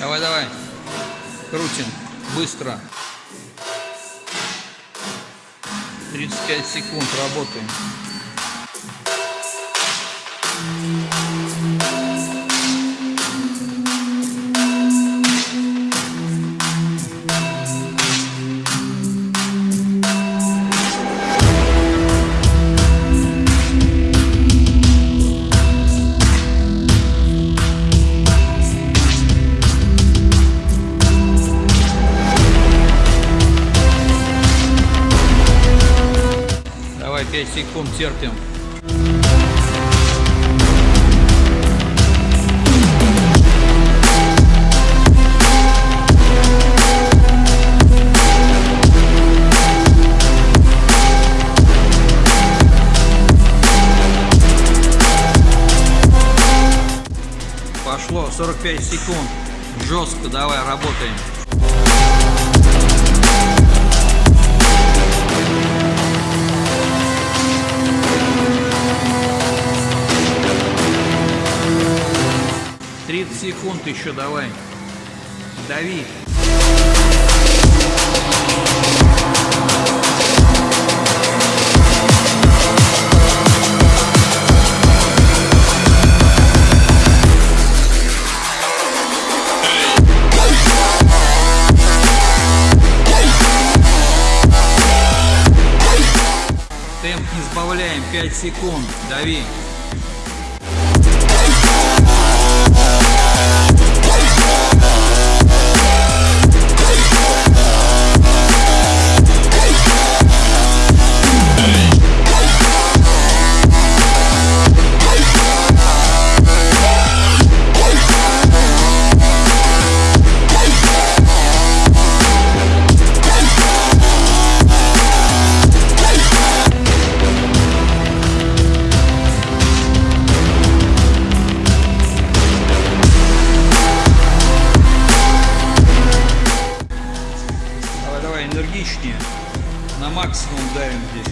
Давай, давай. Крутим. Быстро. 35 секунд работаем. 5 секунд терпим. Пошло 45 секунд. Жестко давай работаем. Секунд еще давай. Дави. Темп не сбавляем, 5 секунд, дави. на максимум давим здесь.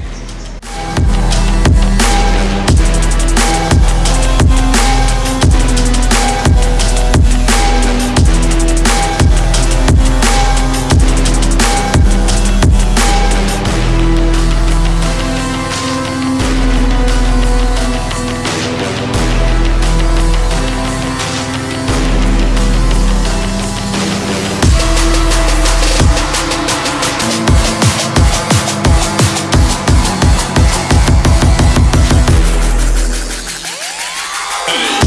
Hey.